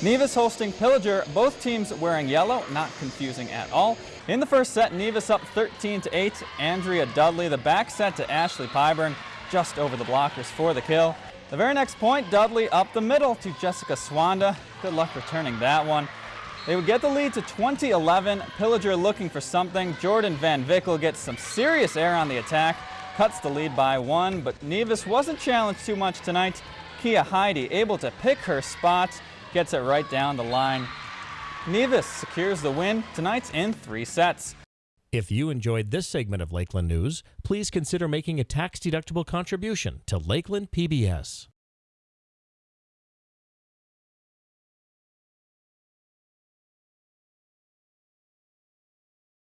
Nevis hosting Pillager, both teams wearing yellow, not confusing at all. In the first set, Nevis up 13 to 8. Andrea Dudley, the back set to Ashley Pyburn, just over the blockers for the kill. The very next point, Dudley up the middle to Jessica Swanda. Good luck returning that one. They would get the lead to 2011. Pillager looking for something. Jordan Van Vickel gets some serious air on the attack, cuts the lead by one, but Nevis wasn't challenged too much tonight. Kia Heidi able to pick her spots, gets it right down the line. Nevis secures the win tonight in three sets. If you enjoyed this segment of Lakeland News, please consider making a tax-deductible contribution to Lakeland PBS.